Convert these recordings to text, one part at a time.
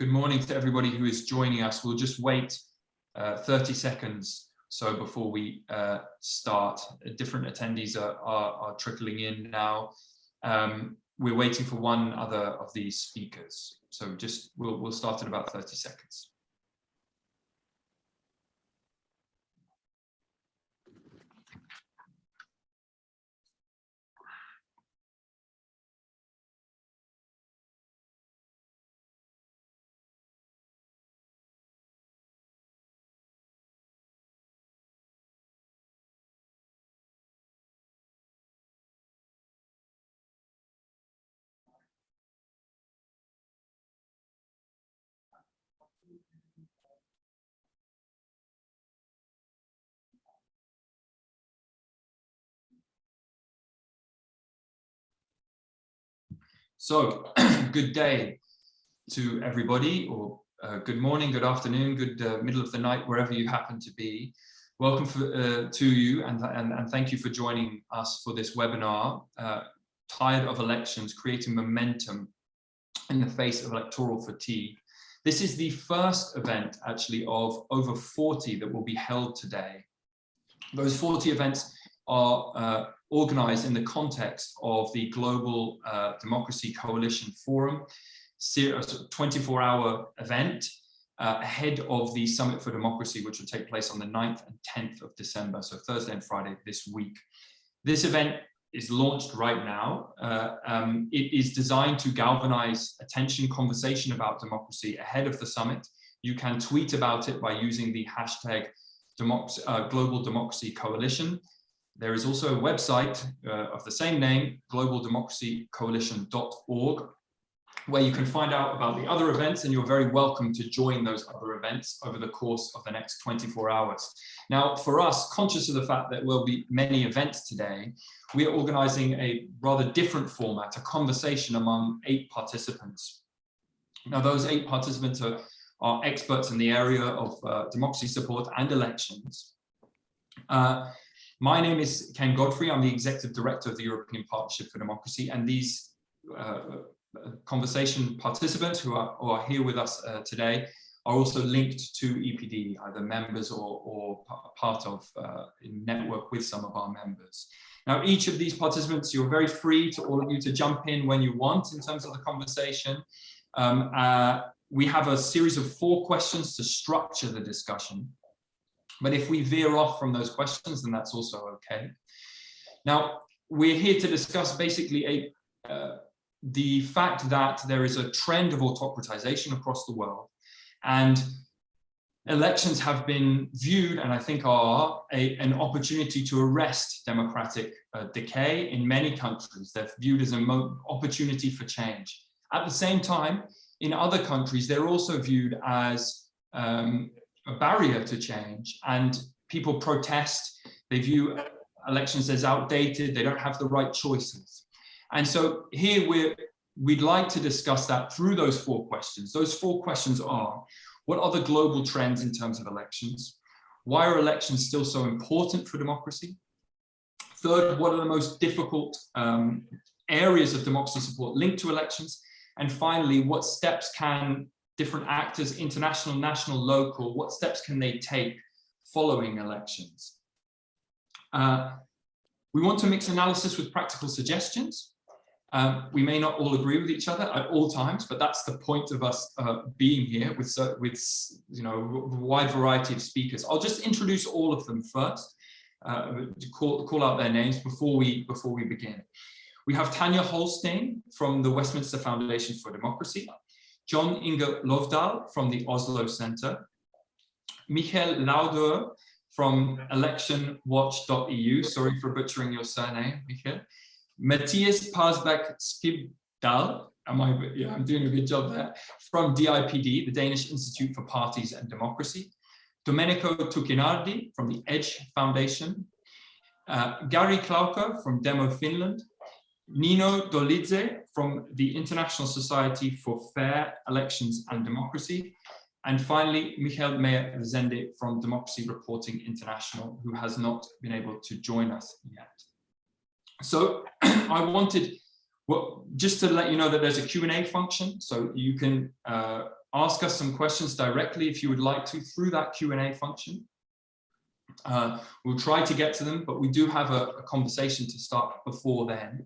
good morning to everybody who is joining us. We'll just wait uh, 30 seconds so before we uh, start. Different attendees are, are, are trickling in now. Um, we're waiting for one other of these speakers. So just we'll, we'll start in about 30 seconds. So good day to everybody or uh, good morning, good afternoon, good uh, middle of the night, wherever you happen to be. Welcome for, uh, to you and, and, and, thank you for joining us for this webinar, uh, Tired of Elections, Creating Momentum in the Face of Electoral Fatigue. This is the first event actually of over 40 that will be held today. Those 40 events are uh, organized in the context of the Global uh, Democracy Coalition Forum, 24-hour event uh, ahead of the Summit for Democracy, which will take place on the 9th and 10th of December, so Thursday and Friday this week. This event is launched right now. Uh, um, it is designed to galvanize attention, conversation about democracy ahead of the summit. You can tweet about it by using the hashtag Democracy, uh, Global Democracy Coalition. There is also a website uh, of the same name, globaldemocracycoalition.org, where you can find out about the other events and you're very welcome to join those other events over the course of the next 24 hours. Now, for us, conscious of the fact that there will be many events today, we are organizing a rather different format, a conversation among eight participants. Now, those eight participants are, are experts in the area of uh, democracy support and elections. Uh, my name is Ken Godfrey. I'm the Executive Director of the European Partnership for Democracy. And these uh, conversation participants who are, who are, here with us uh, today are also linked to EPD, either members or, or part of uh, network with some of our members. Now, each of these participants, you're very free to all of you to jump in when you want in terms of the conversation. Um, uh, we have a series of four questions to structure the discussion. But if we veer off from those questions, then that's also okay. Now, we're here to discuss basically a, uh, the fact that there is a trend of autocratization across the world and elections have been viewed and I think are a, an opportunity to arrest democratic uh, decay in many countries. They're viewed as an opportunity for change. At the same time, in other countries, they're also viewed as um, a barrier to change and people protest, they view elections as outdated, they don't have the right choices. And so here we're, we'd like to discuss that through those four questions. Those four questions are, what are the global trends in terms of elections? Why are elections still so important for democracy? Third, what are the most difficult um, areas of democracy support linked to elections? And finally, what steps can different actors, international, national, local, what steps can they take following elections? Uh, we want to mix analysis with practical suggestions. Um, we may not all agree with each other at all times, but that's the point of us uh, being here with, with you know, a wide variety of speakers. I'll just introduce all of them first, uh, to call, call out their names before we, before we begin. We have Tanya Holstein from the Westminster Foundation for Democracy. John Inge Lovdal from the Oslo Center, Michael Lauder from electionwatch.eu, sorry for butchering your surname, Michael, Matthias Parsbeck Skibdal, am I, yeah, I'm doing a good job there, from DIPD, the Danish Institute for Parties and Democracy, Domenico Tuccinardi from the EDGE Foundation, uh, Gary Klauker from Demo Finland, Nino Dolidze from the International Society for Fair Elections and Democracy. And finally, Michael Meyer-Rezende from Democracy Reporting International, who has not been able to join us yet. So I wanted, well, just to let you know that there's a Q&A function, so you can uh, ask us some questions directly if you would like to through that Q&A function. Uh, we'll try to get to them, but we do have a, a, conversation to start before then.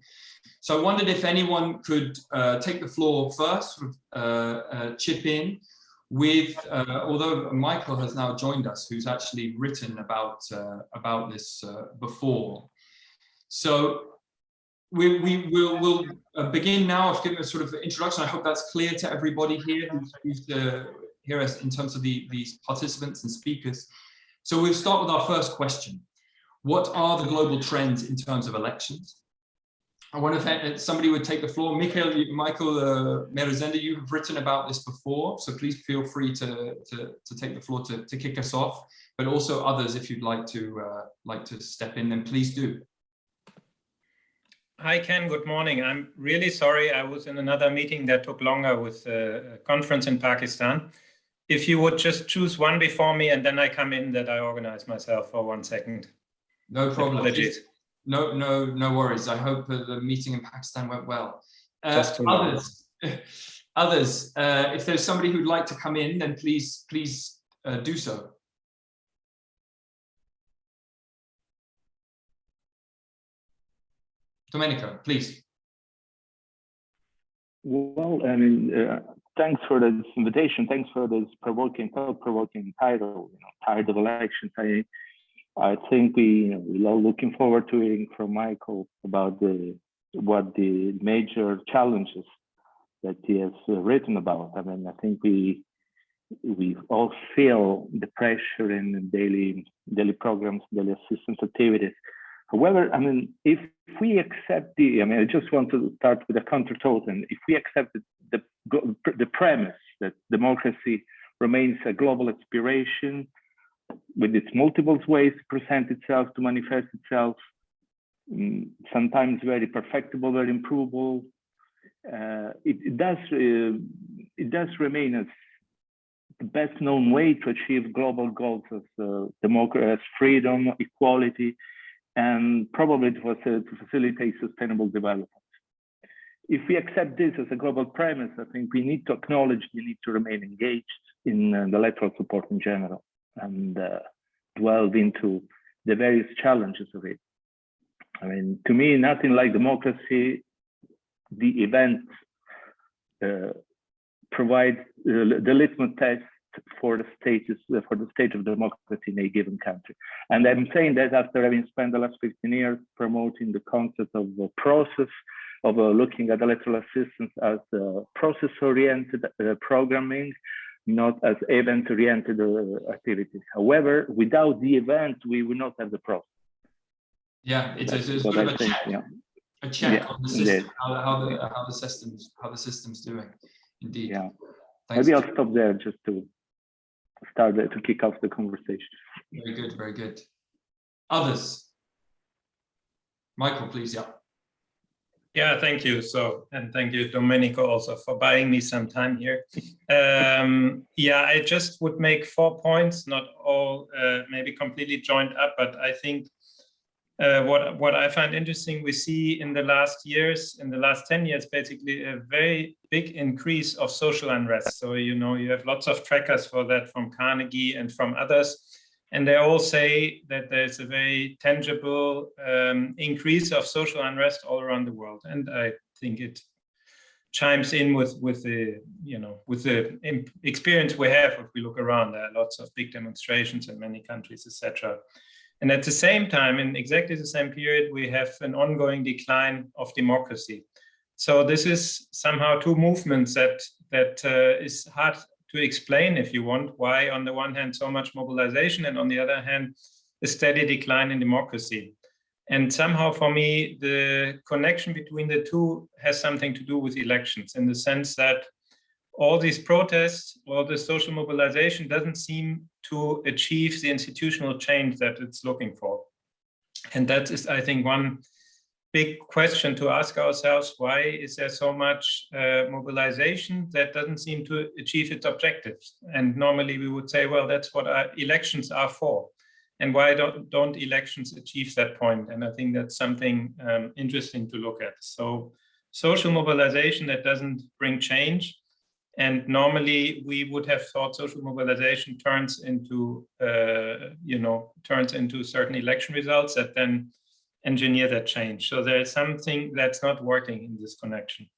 So I wondered if anyone could uh, take the floor first, sort of, uh, uh chip in with, uh, although Michael has now joined us, who's actually written about, uh, about this before. So we, we will we'll begin now. I've given a sort of introduction. I hope that's clear to everybody here who's, who's here in terms of the, these participants and speakers. So we'll start with our first question. What are the global trends in terms of elections? I wonder if uh, somebody would take the floor. Michael, Michael uh, you have written about this before, so please feel free to, to, to take the floor to, to kick us off, but also others, if you'd like to, uh, like to step in, then please do. Hi, Ken. Good morning. I'm really sorry. I was in another meeting that took longer with a conference in Pakistan if you would just choose one before me and then I come in that I organize myself for one second. No problem. Apologies. No, no, no worries. I hope the meeting in Pakistan went well. Uh, others, others uh, if there's somebody who'd like to come in, then please, please uh, do so. Domenico, please. Well, I mean, uh, thanks for this invitation. Thanks for this provoking, thought-provoking title. You know, tired of elections. I, I think we, you know, we're all looking forward to hearing from Michael about the what the major challenges that he has written about. I mean, I think we we all feel the pressure in the daily daily programs, daily assistance activities. However, I mean, if we accept the, I mean, I just want to start with a counter and if we accept the, the, the premise that democracy remains a global aspiration with its multiple ways to present itself, to manifest itself, mm, sometimes very perfectible, very improvable, uh, it, it, does uh, it does remain as the best known way to achieve global goals as uh, democracy, as freedom, equality, and probably to, to facilitate sustainable development. If we accept this as a global premise, I think we need to acknowledge the need to remain engaged in uh, the electoral support in general and uh, delve into the various challenges of it. I mean, to me, nothing like democracy, the event uh, provides uh, the litmus test for the status for the state of democracy in a given country. And I'm saying that after having spent the last 15 years promoting the concept of a process, of uh, looking at electoral assistance as uh, process-oriented uh, programming, not as event-oriented uh, activities. However, without the event, we will not have the process. Yeah, it's, a, it's sort of a think, check, yeah. a check yeah, on the system, how, how, the how the systems how the system's doing. Indeed. Yeah. Thanks. Maybe I'll stop there just to start to kick off the conversation. Very good, very good. Others? Michael, please, yeah. Yeah, thank you. So, and thank you, Domenico, also for buying me some time here. Um, yeah, I just would make four points, not all uh, maybe completely joined up, but I think uh, what what I find interesting, we see in the last years, in the last 10 years, basically a very big increase of social unrest. So, you know, you have lots of trackers for that from Carnegie and from others. And they all say that there's a very tangible um, increase of social unrest all around the world. And I think it chimes in with with the you know with the experience we have if we look around there are lots of big demonstrations in many countries etc and at the same time, in exactly the same period, we have an ongoing decline of democracy. So this is somehow two movements that that uh, is hard to explain if you want why on the one hand so much mobilization and on the other hand a steady decline in democracy. And somehow for me, the connection between the two has something to do with elections in the sense that all these protests or the social mobilization doesn't seem to achieve the institutional change that it's looking for. And that is, I think, one big question to ask ourselves, why is there so much uh, mobilization that doesn't seem to achieve its objectives? And normally we would say, well, that's what elections are for. And why don't, don't elections achieve that point? And I think that's something um, interesting to look at. So social mobilization that doesn't bring change And normally we would have thought social mobilization turns into, uh, you know, turns into certain election results that then engineer that change. So there is something that's not working in this connection.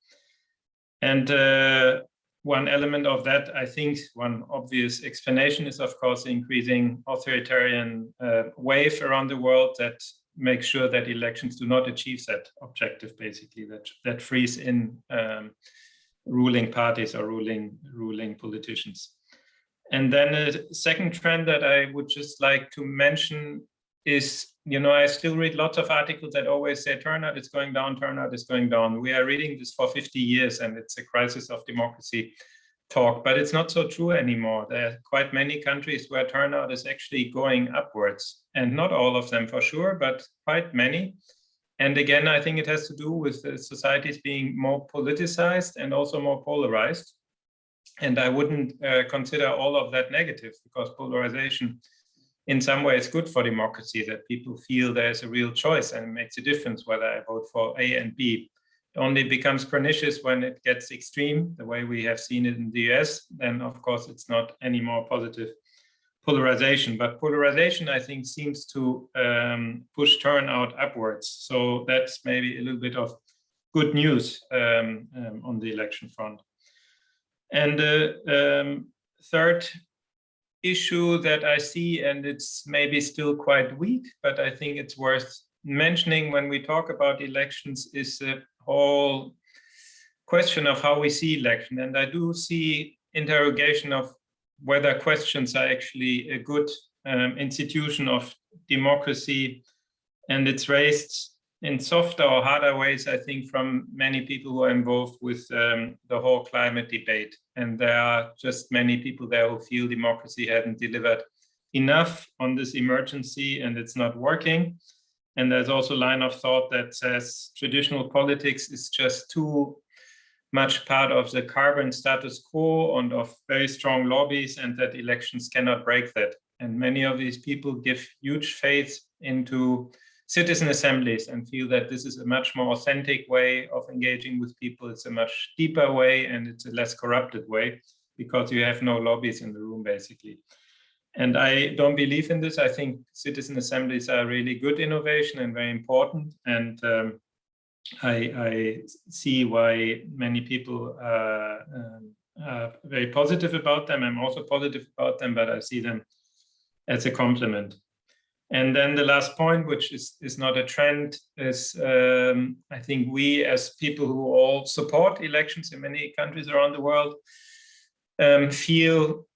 And uh, one element of that, I think one obvious explanation is, of course, the increasing authoritarian uh, wave around the world that makes sure that elections do not achieve that objective, basically, that, that freeze in um, ruling parties or ruling, ruling politicians. And then a second trend that I would just like to mention is, you know, I still read lots of articles that always say turnout is going down, turnout is going down. We are reading this for 50 years and it's a crisis of democracy talk, but it's not so true anymore. There are quite many countries where turnout is actually going upwards and not all of them for sure, but quite many. And again, I think it has to do with the societies being more politicized and also more polarized. And I wouldn't uh, consider all of that negative because polarization in some way is good for democracy, that people feel there's a real choice and it makes a difference whether I vote for A and B. It only becomes pernicious when it gets extreme, the way we have seen it in the US, then of course it's not any more positive polarization, but polarization, I think, seems to um, push turnout upwards. So that's maybe a little bit of good news um, um, on the election front. And the um, third issue that I see, and it's maybe still quite weak, but I think it's worth mentioning when we talk about elections is the whole question of how we see election. And I do see interrogation of whether questions are actually a good um, institution of democracy. And it's raised in softer or harder ways, I think, from many people who are involved with um, the whole climate debate. And there are just many people there who feel democracy hadn't delivered enough on this emergency and it's not working. And there's also a line of thought that says traditional politics is just too much part of the carbon status quo and of very strong lobbies and that elections cannot break that. And many of these people give huge faith into citizen assemblies and feel that this is a much more authentic way of engaging with people. It's a much deeper way and it's a less corrupted way because you have no lobbies in the room basically. And I don't believe in this. I think citizen assemblies are really good innovation and very important. And um, I, I, see why many people are, um, are very positive about them. I'm also positive about them, but I see them as a complement. And then the last point, which is, is not a trend, is um, I think we as people who all support elections in many countries around the world um, feel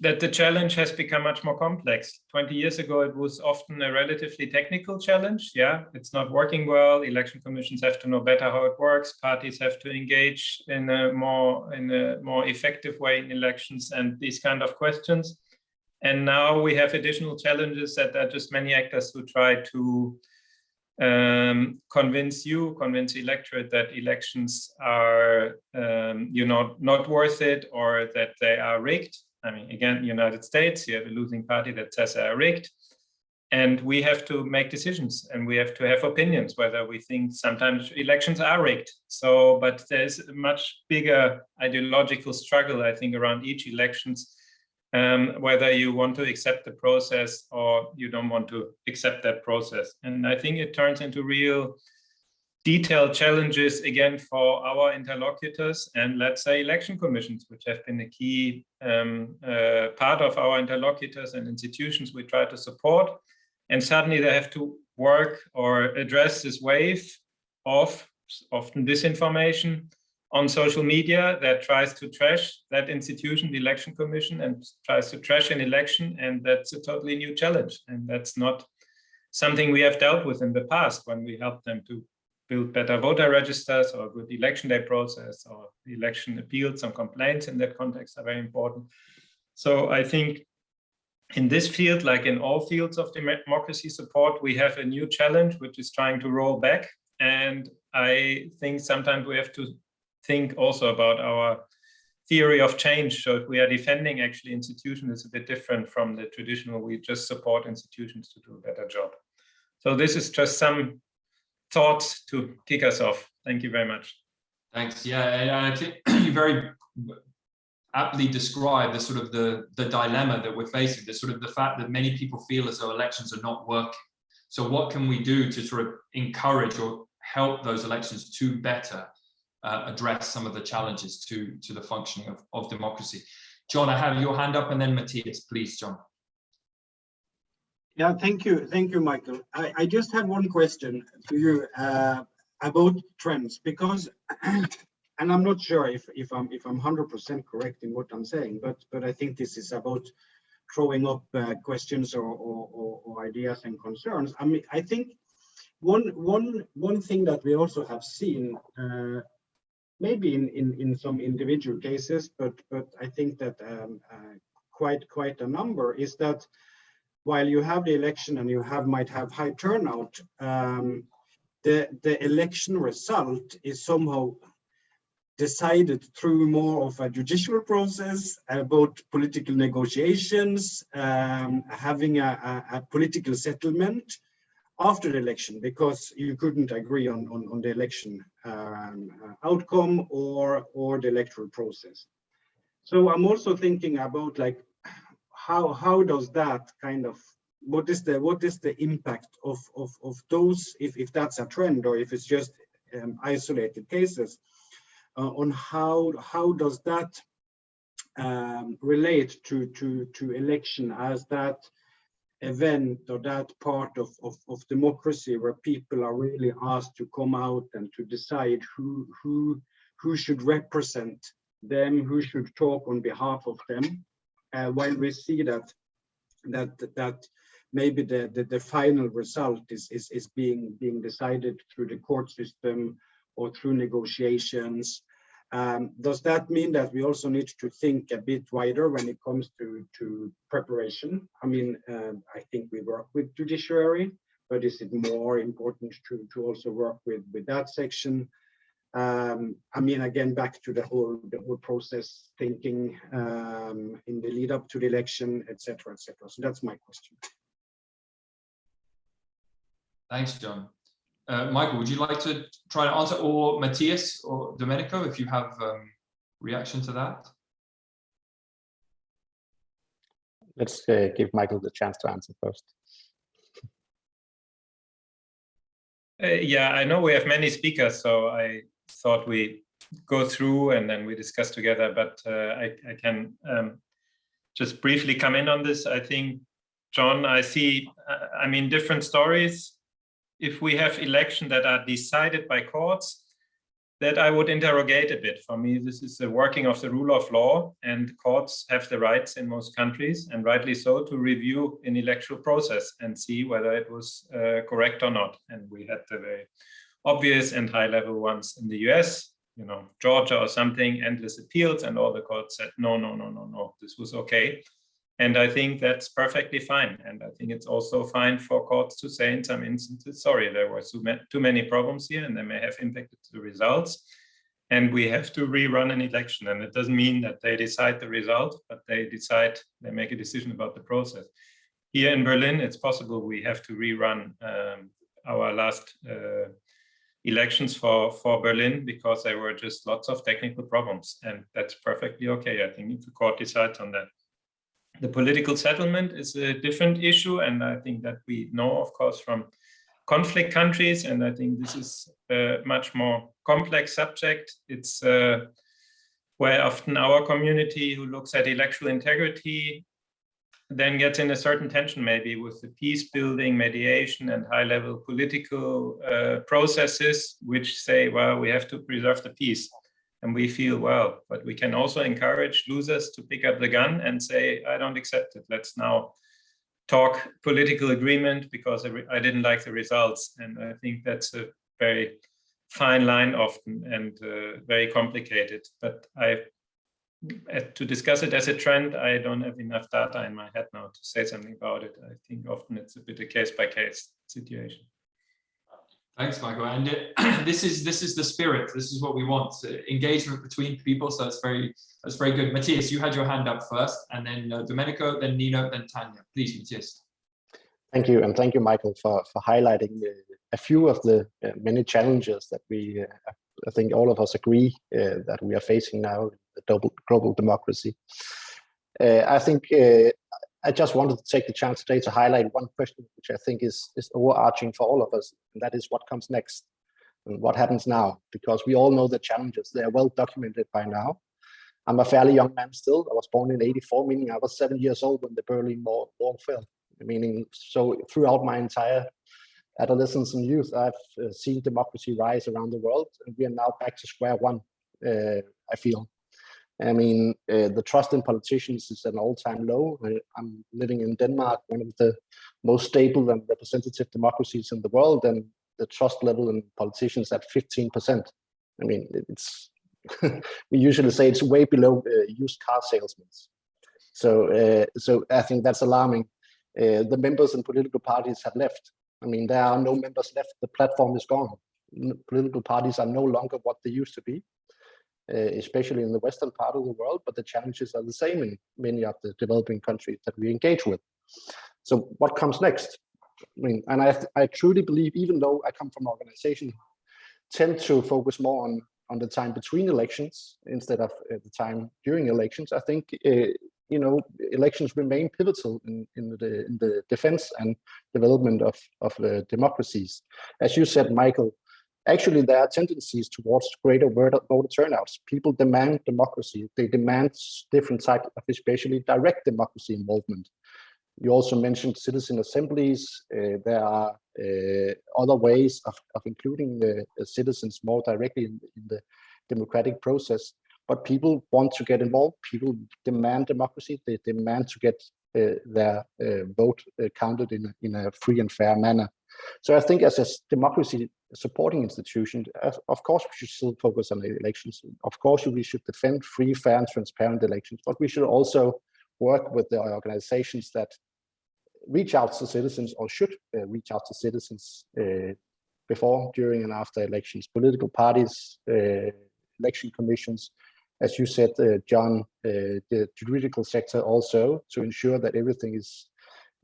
that the challenge has become much more complex. 20 years ago, it was often a relatively technical challenge. Yeah, it's not working well. Election commissions have to know better how it works. Parties have to engage in a more in a more effective way in elections and these kind of questions. And now we have additional challenges that are just many actors who try to um, convince you, convince the electorate that elections are, um, you know, not worth it or that they are rigged I mean, again, United States, you have a losing party that says they are rigged. And we have to make decisions and we have to have opinions whether we think sometimes elections are rigged. So, but there's a much bigger ideological struggle, I think, around each elections, um, whether you want to accept the process or you don't want to accept that process. And I think it turns into real detailed challenges again for our interlocutors and let's say election commissions, which have been a key um, uh, part of our interlocutors and institutions we try to support. And suddenly they have to work or address this wave of often disinformation on social media that tries to trash that institution, the election commission, and tries to trash an election. And that's a totally new challenge. And that's not something we have dealt with in the past when we helped them to build better voter registers or a good election day process or election appeals and complaints in that context are very important. So I think in this field, like in all fields of democracy support, we have a new challenge, which is trying to roll back. And I think sometimes we have to think also about our theory of change. So if we are defending actually institutions, it's a bit different from the traditional, we just support institutions to do a better job. So this is just some thoughts to kick us off. Thank you very much. Thanks. Yeah, I think you very aptly describe the sort of the, the dilemma that we're facing, the sort of the fact that many people feel as though elections are not working. So what can we do to sort of encourage or help those elections to better uh, address some of the challenges to, to the functioning of, of democracy? John, I have your hand up and then Matthias, please, John. Yeah, thank you. Thank you, Michael. I, I just had one question to you uh, about trends because, and I'm not sure if, if I'm if I'm 100% correct in what I'm saying, but but I think this is about throwing up uh, questions or, or, or, or ideas and concerns. I mean, I think one one one thing that we also have seen, uh, maybe in, in in some individual cases, but but I think that um, uh, quite quite a number is that while you have the election and you have might have high turnout, um, the the election result is somehow decided through more of a judicial process about political negotiations, um, having a, a, a, political settlement after the election because you couldn't agree on, on, on the election um, outcome or, or the electoral process. So I'm also thinking about like, how, how does that kind of, what is the, what is the impact of, of, of those, if, if that's a trend or if it's just um, isolated cases, uh, on how how does that um, relate to to to election as that event or that part of, of, of democracy where people are really asked to come out and to decide who who who should represent them, who should talk on behalf of them, while we see that that that maybe the, the, the final result is, is is being being decided through the court system or through negotiations. Um, does that mean that we also need to think a bit wider when it comes to, to preparation? I mean, uh, I think we work with judiciary, but is it more important to, to also work with, with that section? Um, I mean, again, back to the whole the whole process thinking um, in the lead up to the election, etc., etc. So that's my question. Thanks, John. Uh, Michael, would you like to try to answer, or Matthias or Domenico, if you have um, reaction to that? Let's uh, give Michael the chance to answer first. Uh, yeah, I know we have many speakers, so I thought we go through and then we discuss together, but uh, I, I, can um, just briefly come in on this. I think, John, I see, uh, I mean, different stories if we have elections that are decided by courts, that I would interrogate a bit. For me, this is the working of the rule of law and courts have the rights in most countries and rightly so to review an electoral process and see whether it was uh, correct or not. And we had the very obvious and high level ones in the US, you know, Georgia or something, endless appeals and all the courts said, no, no, no, no, no, this was okay. And I think that's perfectly fine. And I think it's also fine for courts to say in some instances, sorry, there were too many problems here and they may have impacted the results. And we have to rerun an election. And it doesn't mean that they decide the result, but they decide, they make a decision about the process. Here in Berlin, it's possible we have to rerun um, our last uh, elections for, for Berlin because there were just lots of technical problems. And that's perfectly okay. I think the court decides on that. The political settlement is a different issue, and I think that we know, of course, from conflict countries, and I think this is a much more complex subject. It's uh, where often our community who looks at electoral integrity then gets in a certain tension maybe with the peace building, mediation and high level political uh, processes, which say, well, we have to preserve the peace. And we feel well but we can also encourage losers to pick up the gun and say i don't accept it. Let's now talk political agreement because i didn't like the results. And i think that's a very fine line often and uh, very complicated. But i Uh, to discuss it as a trend i don't have enough data in my head now to say something about it i think often it's a bit a case by case situation Thanks, Michael. And it, uh, this is this is the spirit. This is what we want: uh, engagement between people. So that's very that's very good. Matthias, you had your hand up first, and then uh, Domenico, then Nino, then Tanya. Please, Matthias. Thank you, and thank you, Michael, for for highlighting a few of the uh, many challenges that we, uh, I think, all of us agree uh, that we are facing now in the global global democracy. I think I just wanted to take the chance today to highlight one question, which I think is is overarching for all of us, and that is what comes next and what happens now, because we all know the challenges. They are well documented by now. I'm a fairly young man still. I was born in 84, meaning I was seven years old when the Berlin wall fell. Meaning, so throughout my entire adolescence and youth, I've uh, seen democracy rise around the world, and we are now back to square one, uh, I feel. I mean, uh, the trust in politicians is an all-time low. I, I'm living in Denmark, one of the most stable and representative democracies in the world, and the trust level in politicians at 15%. I mean, it's we usually say it's way below uh, used car salesmen. So, uh, so I think that's alarming. Uh, the members and political parties have left. I mean, there are no members left. The platform is gone. Political parties are no longer what they used to be, uh, especially in the western part of the world. But the challenges are the same in many of the developing countries that we engage with. So, what comes next? I mean, and I, I truly believe, even though I come from an organization, tend to focus more on on the time between elections instead of uh, the time during elections. I think uh, you know elections remain pivotal in, in the in the defense and development of of the democracies. As you said, Michael, actually there are tendencies towards greater voter turnouts. People demand democracy. They demand different types of especially direct democracy involvement. You also mentioned citizen assemblies. Uh, there are uh, other ways of, of including the, the citizens more directly in, in, the democratic process. But people want to get involved. People demand democracy. They demand to get uh, their uh, vote uh, counted in, in a free and fair manner. So I think as a democracy supporting institution, of course we should still focus on the elections. Of course we should defend free, fair and transparent elections, but we should also work with the organizations that reach out to citizens or should uh, reach out to citizens uh, before, during, and after elections. Political parties, uh, election commissions, as you said, uh, John, uh, the juridical sector also to ensure that everything is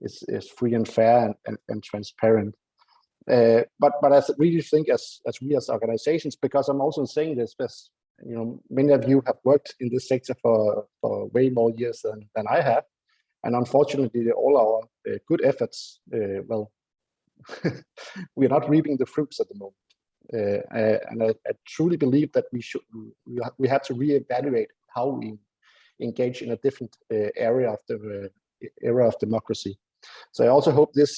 is, is free and fair and, and, and transparent. Uh, but but I really think as as we as organizations, because I'm also saying this, because you know many of you have worked in this sector for for way more years than than I have, and unfortunately, all our uh, good efforts, uh, well, we're not reaping the fruits at the moment. Uh, uh, and I, I, truly believe that we should we, ha we have to reevaluate how we engage in a different uh, area of the era of democracy. So I also hope this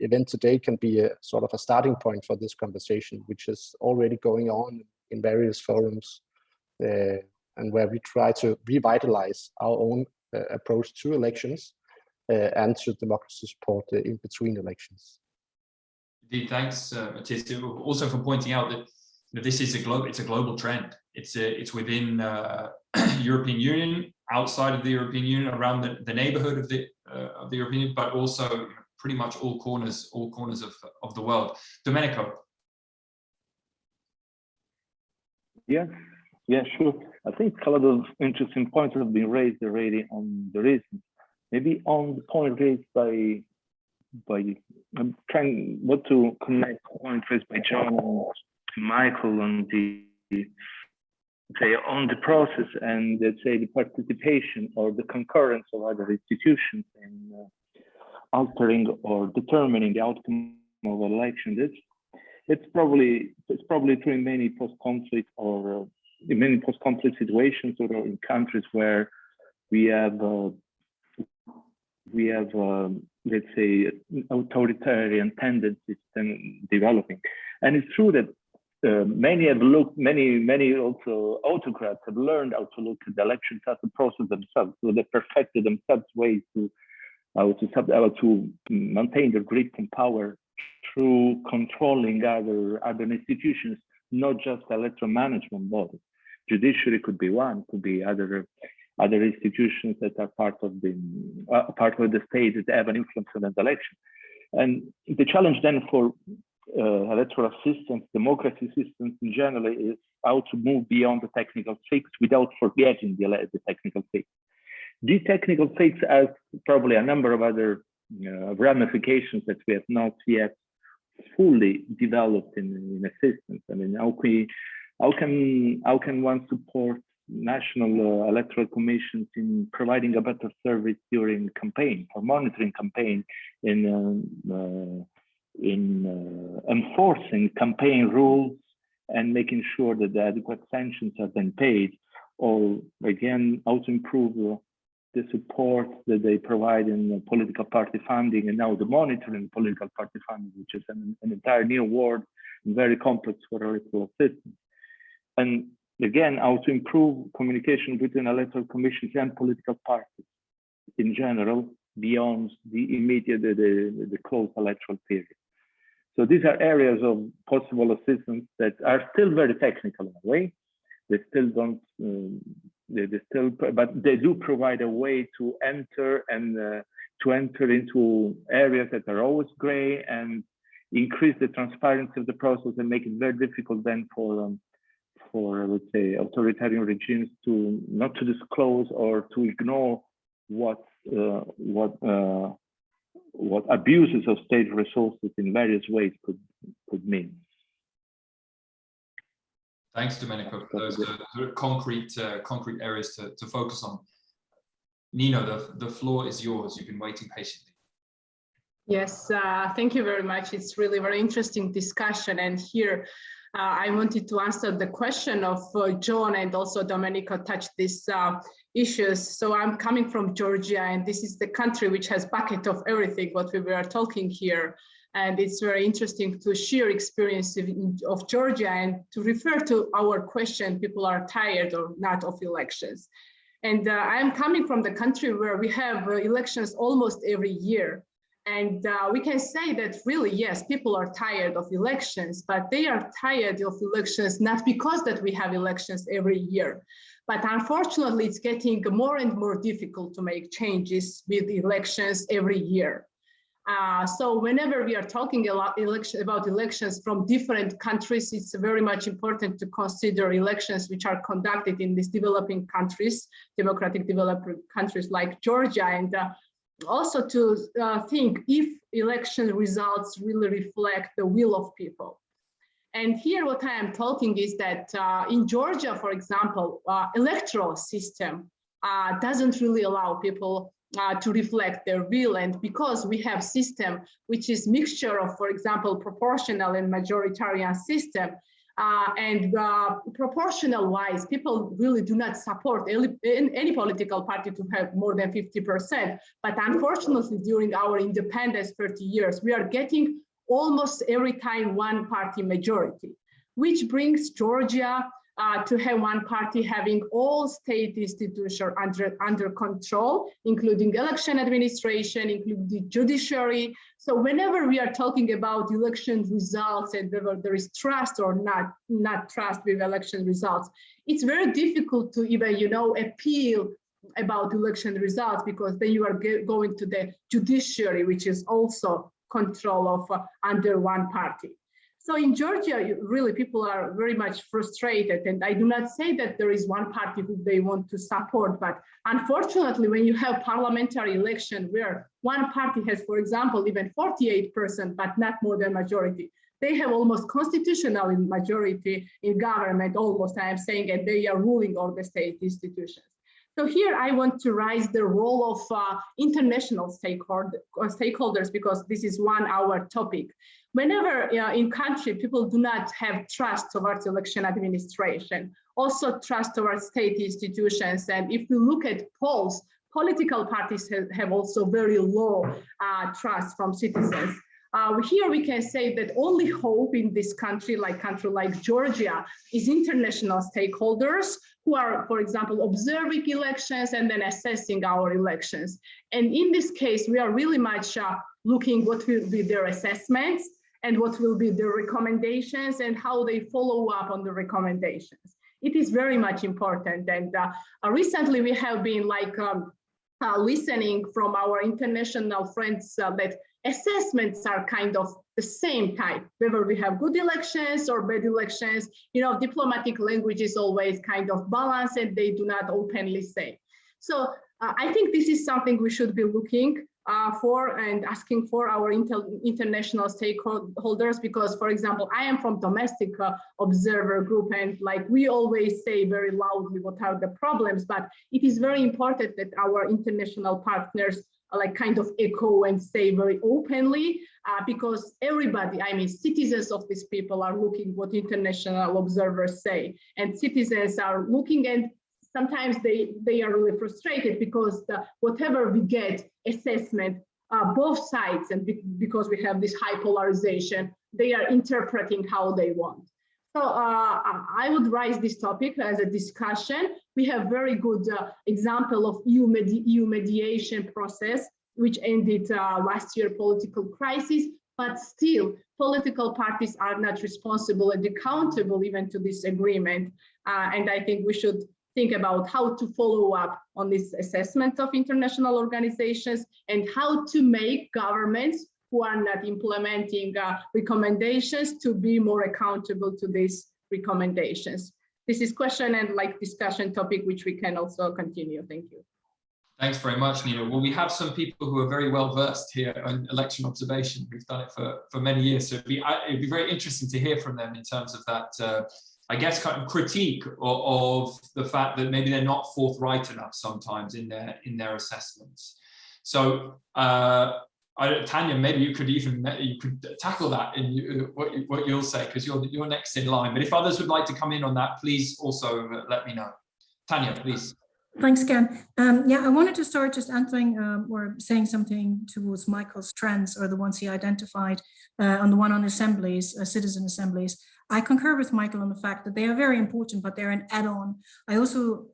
event today can be a sort of a starting point for this conversation, which is already going on in various forums uh, and where we try to revitalize our own uh, approach to elections uh, and to democracy support in between elections. Indeed, thanks, uh, Matthias. Also for pointing out that you know, this is a global, it's a global trend. It's a, it's within uh, European Union, outside of the European Union, around the, the neighborhood of the uh, of the European Union, but also pretty much all corners, all corners of of the world. Domenico. Yeah, yeah, sure. I think a lot of interesting points have been raised already on the reasons. Maybe on the point raised by by I'm trying what to connect point raised by John and Michael on the say on the process and let's say the participation or the concurrence of other institutions in uh, altering or determining the outcome of election. It's it's probably it's probably true in many post-conflict or uh, in many post-conflict situations or in countries where we have uh, we have um, let's say authoritarian tendencies and developing. And it's true that uh, many have looked many many also autocrats have learned how to look at the elections as a process themselves. So they perfected themselves ways to to how to maintain their grip and power through controlling other other institutions not just electoral management bodies. Judiciary could be one, could be other other institutions that are part of the uh, part of the state that have an influence on the election. And the challenge then for uh, electoral systems, democracy systems in general, is how to move beyond the technical fix without forgetting the, the technical fix. These technical fix has probably a number of other uh, ramifications that we have not yet fully developed in, in system. I mean, how we how can how can one support national uh, electoral commissions in providing a better service during campaign for monitoring campaign in um, uh, in uh, enforcing campaign rules and making sure that the adequate sanctions are then paid. Or again how to improve uh, the support that they provide in political party funding and now the monitoring political party funding which is an, an entire new world very complex for electoral systems. And again how to improve communication between electoral commissions and political parties in general beyond the immediate the, the, the close electoral period so these are areas of possible assistance that are still very technical in a way. They still don't, um, they, they, still, but they do provide a way to enter and uh, to enter into areas that are always gray and increase the transparency of the process and make it very difficult then for, um, for let's say, authoritarian regimes to not to disclose or to ignore what uh, what uh, what abuses of state resources in various ways could could mean. Thanks, Domenico, for those uh, concrete uh, concrete areas to, to focus on. Nino, the, the floor is yours. You've been waiting patiently. Yes, uh, thank you very much. It's really very interesting discussion. And here I wanted to answer the question of uh, John and also Domenico touched these uh, issues. So I'm coming from Georgia and this is the country which has bucket of everything what we were talking here. And it's very interesting to share experience of, of Georgia and to refer to our question, people are tired or not of elections. And uh, I'm coming from the country where we have uh, elections almost every year. And uh, we can say that really, yes, people are tired of elections, but they are tired of elections not because that we have elections every year, but unfortunately, it's getting more and more difficult to make changes with elections every year. Uh, so whenever we are talking election, about elections from different countries, it's very much important to consider elections which are conducted in these developing countries, democratic developing countries like Georgia, and uh, also to uh, think if election results really reflect the will of people. And here what I am talking is that uh, in Georgia, for example, uh, electoral system uh, doesn't really allow people uh, to reflect their will. And because we have system which is mixture of, for example, proportional and majoritarian system, uh, and uh, proportional wise, people really do not support any, any, political party to have more than 50%. But unfortunately, during our independence 30 years, we are getting almost every time one party majority, which brings Georgia uh, to have one party having all state institutions under, under control, including election administration, including the judiciary. So whenever we are talking about election results and whether there is trust or not, not trust with election results, it's very difficult to even, you know, appeal about election results because then you are going to the judiciary, which is also control of uh, under one party. So in Georgia, really people are very much frustrated. And I do not say that there is one party who they want to support, but unfortunately, when you have parliamentary election where one party has, for example, even 48%, but not more than majority, they have almost constitutional majority in government, almost I am saying, and they are ruling all the state institutions. So here I want to raise the role of uh, international stakeholder, uh, stakeholders because this is one hour topic. Whenever uh, in country people do not have trust towards election administration, also trust towards state institutions. And if we look at polls, political parties have, have also very low uh, trust from citizens. Uh, here we can say that only hope in this country, like country like Georgia, is international stakeholders who are, for example, observing elections and then assessing our elections. And in this case, we are really much uh, looking what will be their assessments and what will be the recommendations and how they follow up on the recommendations. It is very much important. And uh, uh recently we have been like um, uh, listening from our international friends uh, that assessments are kind of the same type, whether we have good elections or bad elections, you know, diplomatic language is always kind of balanced and they do not openly say. So uh, I think this is something we should be looking uh, for and asking for our inter international stakeholders because, for example, I am from domestic uh, observer group and like we always say very loudly what are the problems, but it is very important that our international partners uh, like kind of echo and say very openly uh, because everybody, I mean, citizens of these people are looking what international observers say and citizens are looking and sometimes they, they are really frustrated because the, whatever we get assessment, uh, both sides, and be, because we have this high polarization, they are interpreting how they want. So uh, I would raise this topic as a discussion. We have very good uh, example of EU, medi EU mediation process, which ended uh, last year political crisis, but still political parties are not responsible and accountable even to this agreement. Uh, and I think we should think about how to follow up on this assessment of international organizations and how to make governments who are not implementing uh, recommendations to be more accountable to these recommendations. This is question and like discussion topic, which we can also continue. Thank you. Thanks very much, Nina. Well, we have some people who are very well versed here on election observation. We've done it for, for many years, so it'd be, it'd be very interesting to hear from them in terms of that uh, I guess, kind of critique of, of, the fact that maybe they're not forthright enough sometimes in their in their assessments. So, uh, I, Tanya, maybe you could even you could tackle that in you, what you, what you'll say because you're you're next in line. But if others would like to come in on that, please also let me know. Tanya, please. Thanks, Ken. Um, yeah, I wanted to start just answering um, or saying something towards Michael's trends or the ones he identified uh, on the one on assemblies, uh, citizen assemblies. I concur with Michael on the fact that they are very important, but they're an add-on. I also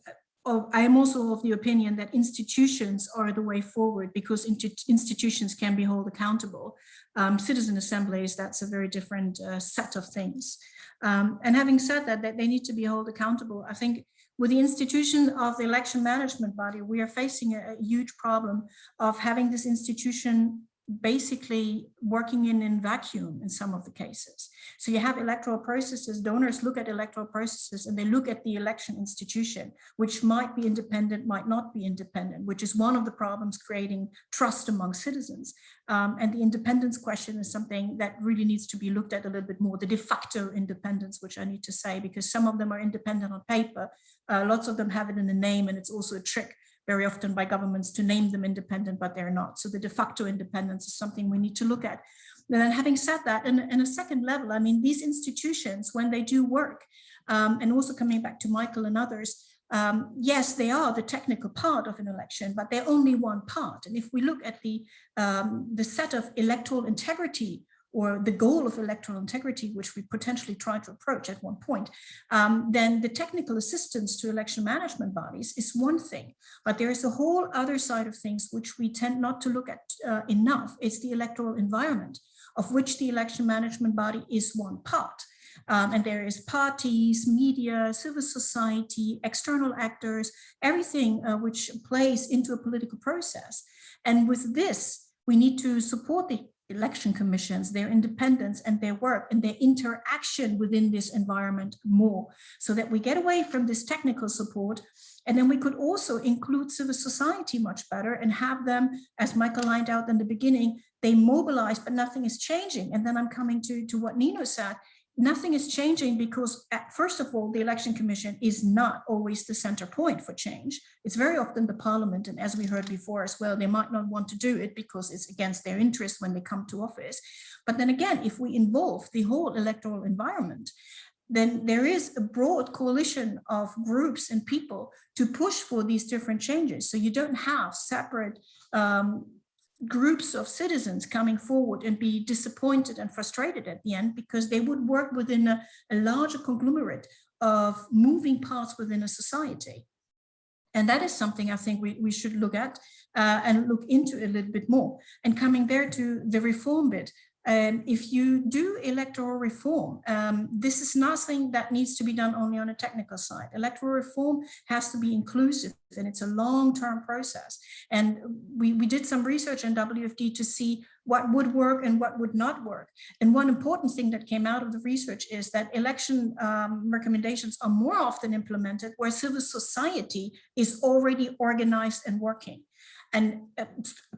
I am also of the opinion that institutions are the way forward because institutions can be held accountable. Um, citizen assemblies, that's a very different uh, set of things. Um, and having said that, that they need to be held accountable, I think with the institution of the election management body, we are facing a, a huge problem of having this institution basically working in in vacuum in some of the cases. So you have electoral processes, donors look at electoral processes and they look at the election institution, which might be independent, might not be independent, which is one of the problems creating trust among citizens. Um, and the independence question is something that really needs to be looked at a little bit more, the de facto independence, which I need to say, because some of them are independent on paper, uh, lots of them have it in the name, and it's also a trick very often by governments to name them independent, but they're not. So the de facto independence is something we need to look at. And then having said that, in, in a second level, I mean, these institutions, when they do work, um, and also coming back to Michael and others, um, yes, they are the technical part of an election, but they're only one part. And if we look at the, um, the set of electoral integrity or the goal of electoral integrity, which we potentially try to approach at one point, um, then the technical assistance to election management bodies is one thing. But there is a whole other side of things which we tend not to look at uh, enough. It's the electoral environment, of which the election management body is one part. Um, and there is parties, media, civil society, external actors, everything uh, which plays into a political process. And with this, we need to support the election commissions, their independence and their work and their interaction within this environment more so that we get away from this technical support and then we could also include civil society much better and have them, as Michael lined out in the beginning, they mobilize, but nothing is changing. And then I'm coming to, to what Nino said nothing is changing because at, first of all, the election commission is not always the center point for change. It's very often the parliament. And as we heard before as well, they might not want to do it because it's against their interest when they come to office. But then again, if we involve the whole electoral environment, then there is a broad coalition of groups and people to push for these different changes. So you don't have separate um, groups of citizens coming forward and be disappointed and frustrated at the end because they would work within a, a larger conglomerate of moving parts within a society. And that is something I think we, we should look at uh, and look into a little bit more. And coming there to the reform bit, um, if you do electoral reform, um, this is nothing that needs to be done only on a technical side. Electoral reform has to be inclusive and it's a long-term process. And we, we did some research in WFD to see what would work and what would not work. And one important thing that came out of the research is that election um, recommendations are more often implemented where civil society is already organized and working. And uh,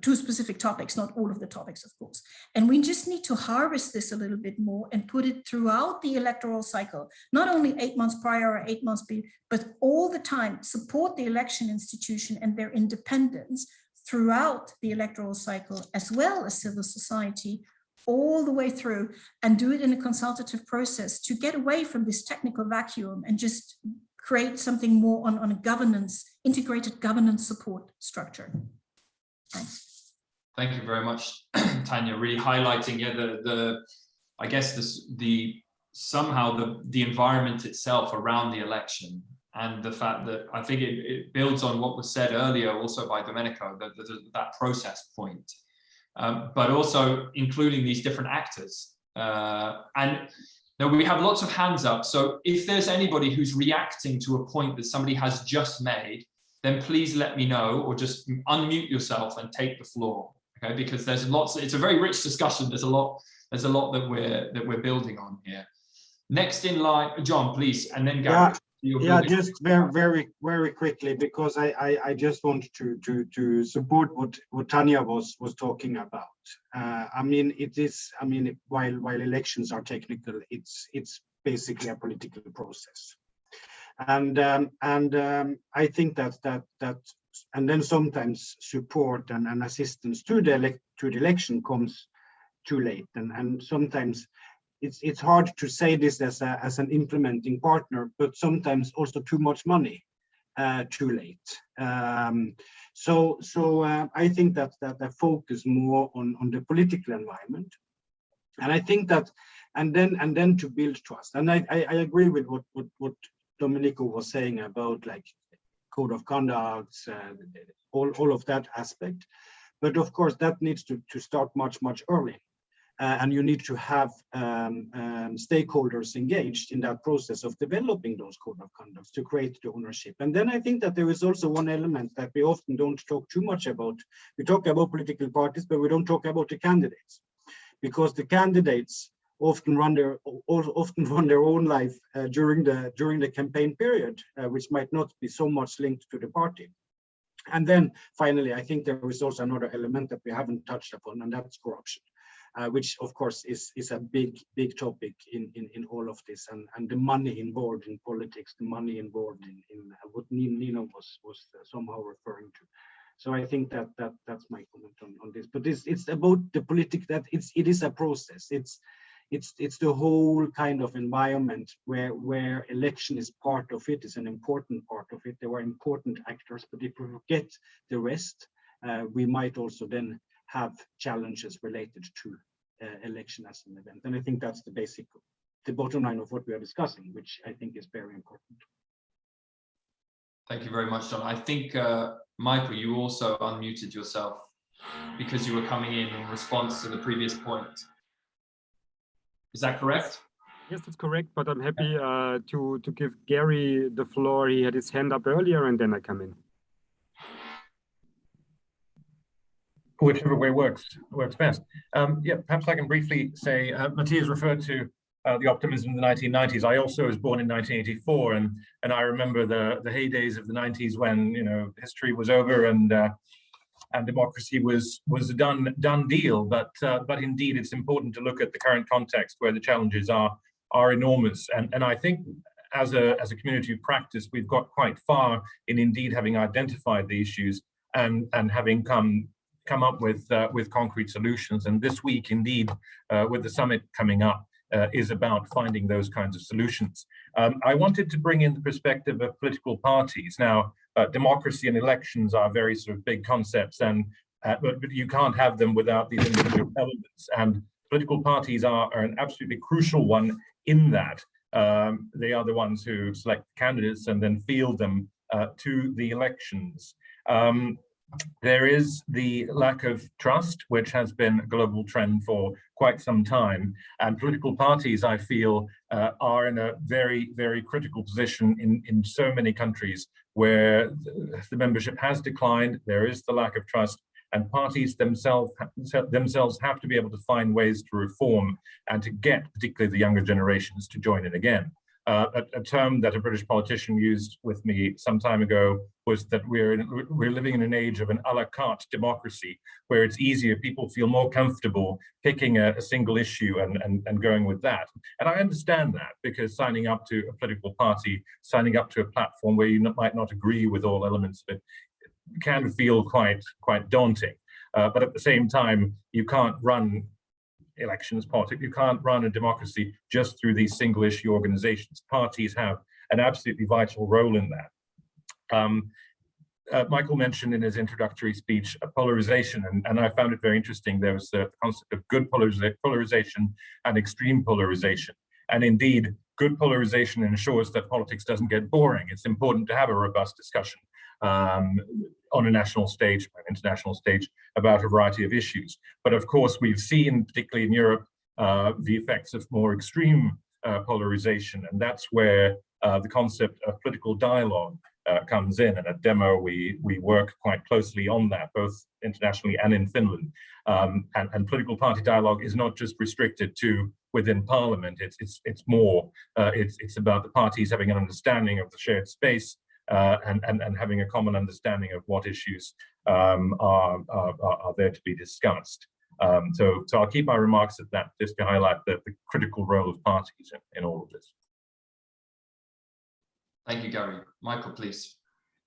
to specific topics, not all of the topics, of course. And we just need to harvest this a little bit more and put it throughout the electoral cycle, not only eight months prior or eight months, before, but all the time, support the election institution and their independence throughout the electoral cycle, as well as civil society, all the way through and do it in a consultative process to get away from this technical vacuum and just create something more on, on a governance, integrated governance support structure. Thanks. Thank you very much, Tanya. Really highlighting, yeah, the the I guess this the somehow the the environment itself around the election and the fact that I think it, it builds on what was said earlier also by Domenico, that that process point, um, but also including these different actors. Uh, and now we have lots of hands up. So if there's anybody who's reacting to a point that somebody has just made, then please let me know or just unmute yourself and take the floor. Okay, because there's lots, it's a very rich discussion. There's a lot, there's a lot that we're that we're building on here. Next in line, John, please, and then Gary. Yeah, yeah just very, very, very quickly, because I, I, I just want to, to, to support what, what Tanya was, was talking about. Uh, I mean, it is, I mean, while, while elections are technical, it's, it's basically a political process and um, and um, I think that that that and then sometimes support and, and assistance to the elect to the election comes too late. And and sometimes it's it's hard to say this as a as an implementing partner but sometimes also too much money uh, too late. Um, so so uh, I think that that I focus more on on the political environment. And I think that and then and then to build trust. And I I, I agree with what what what Domenico was saying about like code of conduct, uh, all, all of that aspect. But of course, that needs to, to start much, much early. Uh, and you need to have um, um, stakeholders engaged in that process of developing those code of conducts to create the ownership. And then I think that there is also one element that we often don't talk too much about. We talk about political parties, but we don't talk about the candidates because the candidates often run their often run their own life uh, during the during the campaign period, uh, which might not be so much linked to the party. And then finally, I think there is also another element that we haven't touched upon, and that's corruption, uh, which of course is is a big big topic in in in all of this, and and the money involved in politics, the money involved in in what Nino was was somehow referring to. So I think that that that's my comment on, on this. But it's it's about the politics that it's it is a process. It's it's it's the whole kind of environment where where election is part of it is an important part of it. There are important actors but if we forget the rest uh, we might also then have challenges related to uh, election as an event. And i think that's the basic the bottom line of what we are discussing which i think is very important. Thank you very much john. I think uh, michael you also unmuted yourself because you were coming in in response to the previous point is that correct? Yes, that's correct. But I'm happy uh, to to give Gary the floor. He had his hand up earlier, and then I come in. Whichever way works works best. Um, yeah, perhaps I can briefly say uh, Matthias referred to uh, the optimism of the 1990s. I also was born in 1984, and and I remember the the heydays of the 90s when you know history was over and uh, and democracy was was a done done deal. But uh, but indeed, it's important to look at the current context where the challenges are are enormous. And and I think as a as a community of practice, we've got quite far in indeed having identified the issues and and having come come up with uh, with concrete solutions. And this week, indeed, uh, with the summit coming up, uh, is about finding those kinds of solutions. Um, I wanted to bring in the perspective of political parties. Now, uh, democracy and elections are very sort of big concepts, and uh, but, but, you can't have them without these individual elements. And political parties are, are an absolutely crucial one in that. Um, they are the ones who select candidates and then field them uh, to the elections. Um, there is the lack of trust, which has been a global trend for quite some time. And political parties, I feel, uh, are in a very, very critical position in, in so many countries where the membership has declined, there is the lack of trust, and parties themselves themselves have to be able to find ways to reform and to get particularly the younger generations to join in again. Uh, a, a, term that a British politician used with me some time ago was that we're in, we're living in an age of an a la carte democracy, where it's easier, people feel more comfortable picking a, a single issue and, and, and going with that. And I understand that because signing up to a political party, signing up to a platform where you might not agree with all elements of it, can feel quite quite daunting. Uh, but at the same time, you can't run elections politics. You can't run a democracy just through these single issue organizations. Parties have an absolutely vital role in that. Um, uh, Michael mentioned in his introductory speech a polarization, and, and I found it very interesting. There was the concept of good polariza polarization and extreme polarization. And indeed, good polarization ensures that politics doesn't get boring. It's important to have a robust discussion um, on a national stage, an international stage, about a variety of issues. But of course, we've seen, particularly in Europe, uh, the effects of more extreme uh, polarization, and that's where uh, the concept of political dialogue uh, comes in. And at Demo, we, we work quite closely on that, both internationally and in Finland. Um, and, and, political party dialogue is not just restricted to within parliament, it's, it's, it's more, uh, it's, it's about the parties having an understanding of the shared space and, and, and having a common understanding of what issues um, are, are, are, there to be discussed. Um, so, so I'll keep my remarks at that just to highlight the, the critical role of parties in, in all of this. Thank you, Gary. Michael, please.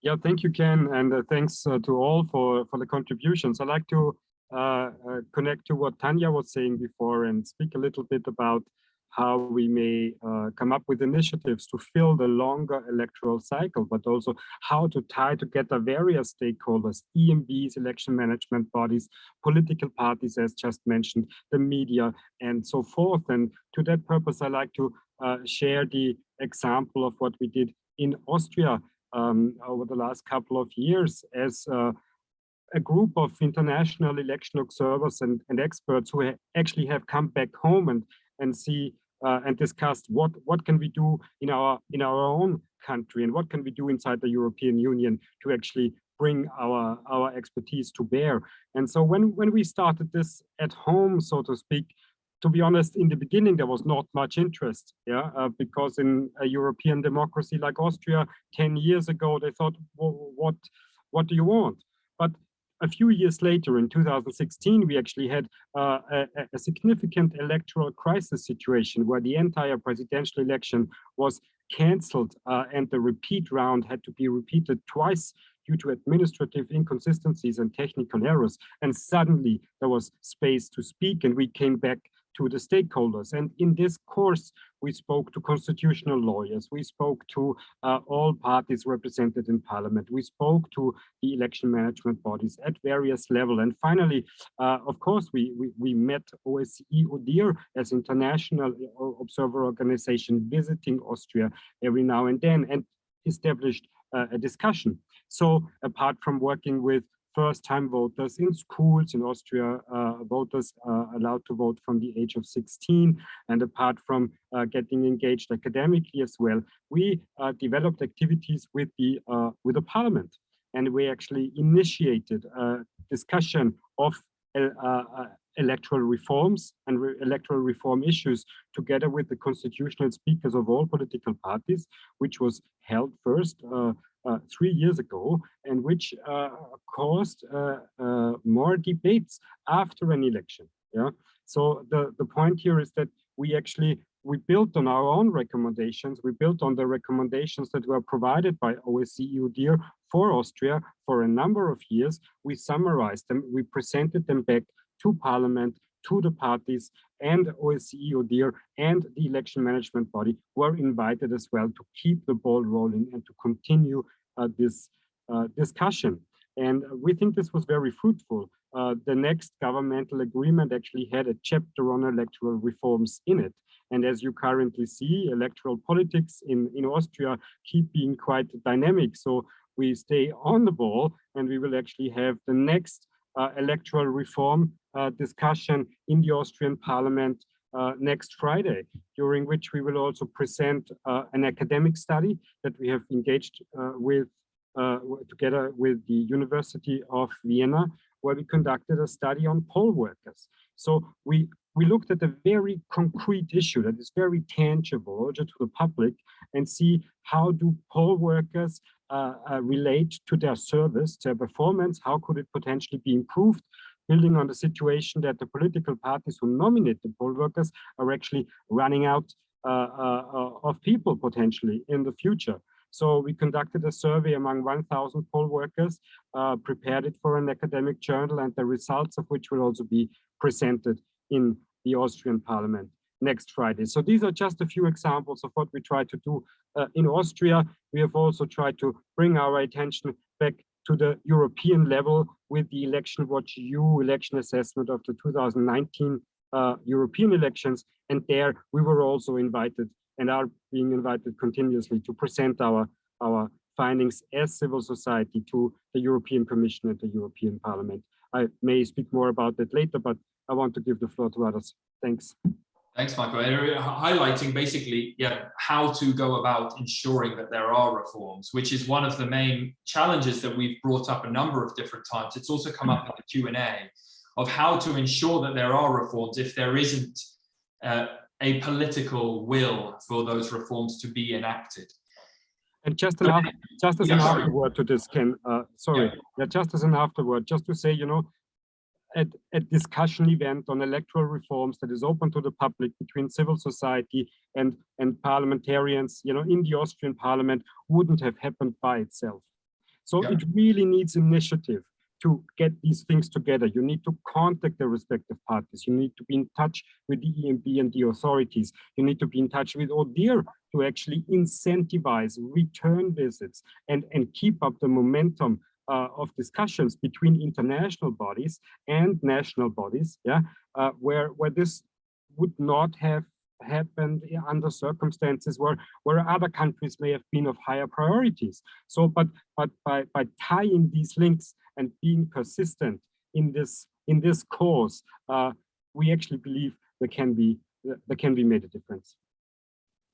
Yeah, thank you, Ken, and uh, thanks uh, to all for, for the contributions. I'd like to uh, uh connect to what Tanya was saying before and speak a little bit about how we may uh, come up with initiatives to fill the longer electoral cycle, but also how to tie together various stakeholders, EMBs, election management bodies, political parties, as just mentioned, the media, and so forth. And to that purpose, I like to uh, share the example of what we did in Austria um, over the last couple of years as uh, a group of international election observers and, and experts who ha actually have come back home and and see and discussed what what can we do in our in our own country and what can we do inside the European Union to actually bring our our expertise to bear. And so when when we started this at home, so to speak, to be honest, in the beginning there was not much interest, yeah, uh, because in a European democracy like Austria, ten years ago they thought, well, what what do you want? But a few years later, in 2016, we actually had uh, a, a, significant electoral crisis situation where the entire presidential election was cancelled uh, and the repeat round had to be repeated twice due to administrative inconsistencies and technical errors. And suddenly there was space to speak and we came back to the stakeholders. And in this course, we spoke to constitutional lawyers, we spoke to uh, all parties represented in parliament, we spoke to the election management bodies at various level. And finally, uh, of course, we, we, we met OSCE ODIHR as international uh, observer organization visiting Austria every now and then and established uh, a discussion. So apart from working with first-time voters in schools in Austria, uh, voters are allowed to vote from the age of 16. And apart from uh, getting engaged academically as well, we uh, developed activities with the uh, with the parliament, and we actually initiated a discussion of uh, uh, electoral reforms and re electoral reform issues together with the constitutional speakers of all political parties, which was held first uh, uh, three years ago and which uh, caused uh, uh, more debates after an election. Yeah. So the, the point here is that we actually we built on our own recommendations. We built on the recommendations that were provided by OSCE ODIHR for Austria for a number of years. We summarized them, we presented them back to parliament, to the parties and OSCE ODIHR and the election management body were invited as well to keep the ball rolling and to continue uh, this uh, discussion. And we think this was very fruitful. Uh, the next governmental agreement actually had a chapter on electoral reforms in it. And as you currently see, electoral politics in, in Austria keep being quite dynamic. So we stay on the ball and we will actually have the next electoral reform uh, discussion in the Austrian parliament uh, next Friday, during which we will also present uh, an academic study that we have engaged uh, with uh, together with the University of Vienna, where we conducted a study on poll workers. So we we looked at a very concrete issue that is very tangible to the public and see how do poll workers uh, uh, relate to their service, their performance, how could it potentially be improved, building on the situation that the political parties who nominate the poll workers are actually running out uh, uh, uh of people potentially in the future. So we conducted a survey among 1,000 poll workers, uh, prepared it for an academic journal, and the results of which will also be presented in the Austrian parliament next Friday. So these are just a few examples of what we try to do uh, in Austria. We have also tried to bring our attention back to the European level with the Election Watch EU election assessment of the 2019 uh, European elections. And there we were also invited and are being invited continuously to present our, our findings as civil society to the European Commission and the European Parliament. I may speak more about that later, but I want to give the floor to others. Thanks. Thanks, Michael. Highlighting basically, yeah, how to go about ensuring that there are reforms, which is one of the main challenges that we've brought up a number of different times. It's also come up in the Q&A of how to ensure that there are reforms if there isn't uh, a political will for those reforms to be enacted. And just an after, just as yeah, an afterword to this, Ken, uh, sorry, yeah. yeah, just as an afterword, just to say, you know, at a discussion event on electoral reforms that is open to the public between civil society and, and parliamentarians, you know, in the Austrian parliament wouldn't have happened by itself. So yeah. it really needs initiative to get these things together. You need to contact the respective parties. You need to be in touch with the EMB and the authorities. You need to be in touch with ODIHR to actually incentivize return visits and, and keep up the momentum uh, of discussions between international bodies and national bodies, yeah, uh, where where this would not have happened under circumstances where where other countries may have been of higher priorities. So, but but by by tying these links and being persistent in this in this cause, uh, we actually believe there can be there can be made a difference.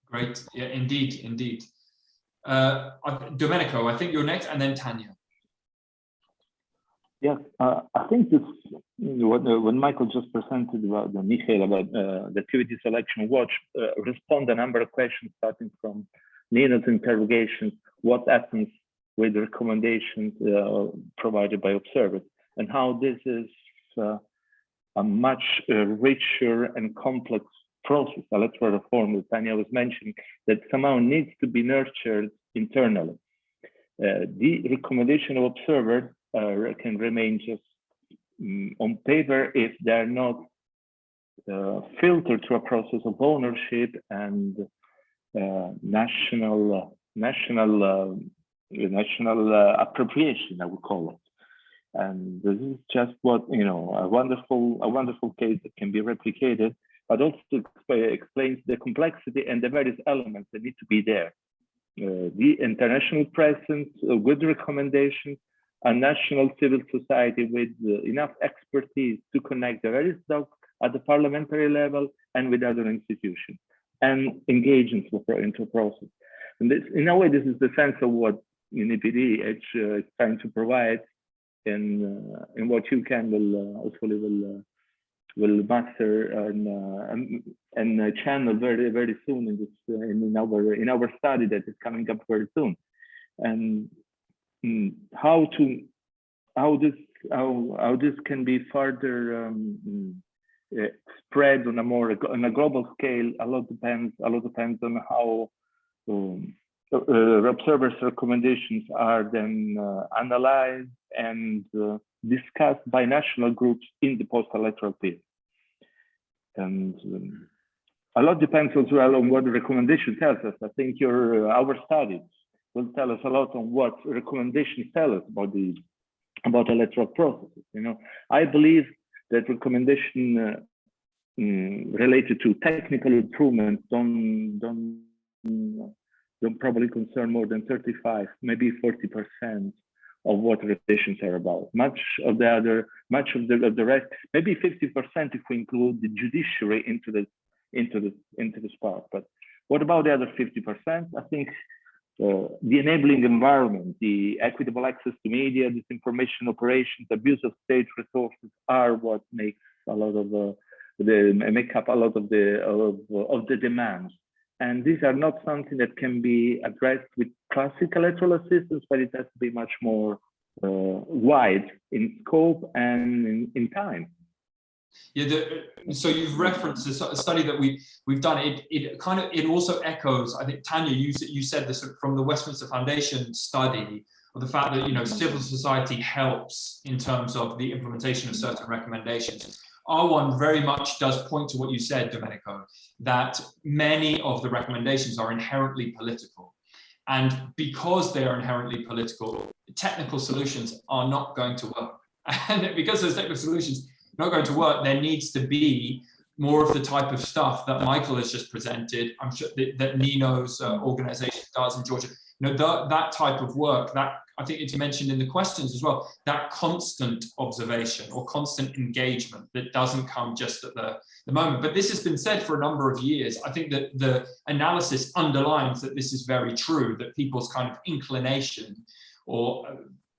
Great, yeah, indeed, indeed. Uh, Domenico, I think you're next, and then Tanya. Yeah, uh, I think this uh, when Michael just presented about the Michael about uh, the activities Election Watch uh, respond a number of questions starting from Nina's interrogation, what happens with the recommendations uh, provided by observers, and how this is uh, a much richer and complex process, electoral reform that Tanya was mentioning, that somehow needs to be nurtured internally. the recommendation of observers uh, can remain just um, on paper if they're not uh, filtered through a process of ownership and uh, national national uh, national uh, appropriation, I would call it. And this is just what you know a wonderful a wonderful case that can be replicated, but also explains the complexity and the various elements that need to be there. Uh, the international presence, good recommendations, a national civil society with uh, enough expertise to connect the various docs at the parliamentary level and with other institutions and engage into, into process. And this, in a way, this is the sense of what UNIPD uh, is trying to provide in uh, in what you can will uh, hopefully will uh, will master and uh, and, and channel very very soon in this in, in our in our study that is coming up very soon. And how to how this how how this can be further um, uh, spread on a more on a global scale a lot depends a lot depends on how um, uh, observers recommendations are then uh, analyzed and uh, discussed by national groups in the post-electoral period. And um, a lot depends as well on what the recommendation tells us. I think your uh, our studies will tell us a lot on what recommendations tell us about the about electoral processes. You know, I believe that recommendation uh, mm, related to technical improvements don't don't don't probably concern more than 35, maybe 40 percent of what recommendations are about. Much of the other, much of the of the rest, maybe 50 percent if we include the judiciary into the into the into this part. But what about the other 50 percent? I think the enabling environment, the equitable access to media, disinformation operations, abuse of state resources are what makes a lot of uh, the make up a lot of the of, of the demands. And these are not something that can be addressed with classic electoral assistance, but it has to be much more uh, wide in scope and in, in time. Yeah, the, so you've referenced a study that we we've done. It it kind of it also echoes. I think Tanya, you you said this from the Westminster Foundation study of the fact that you know civil society helps in terms of the implementation of certain recommendations. Our one very much does point to what you said, Domenico, that many of the recommendations are inherently political. And because they are inherently political, technical solutions are not going to work. And because those technical solutions not going to work, there needs to be more of the type of stuff that Michael has just presented. I'm sure that, that Nino's uh, organization does in Georgia. You know, the, that type of work, that I think it's mentioned in the questions as well, that constant observation or constant engagement that doesn't come just at the, the moment. But this has been said for a number of years. I think that the analysis underlines that this is very true, that people's kind of inclination or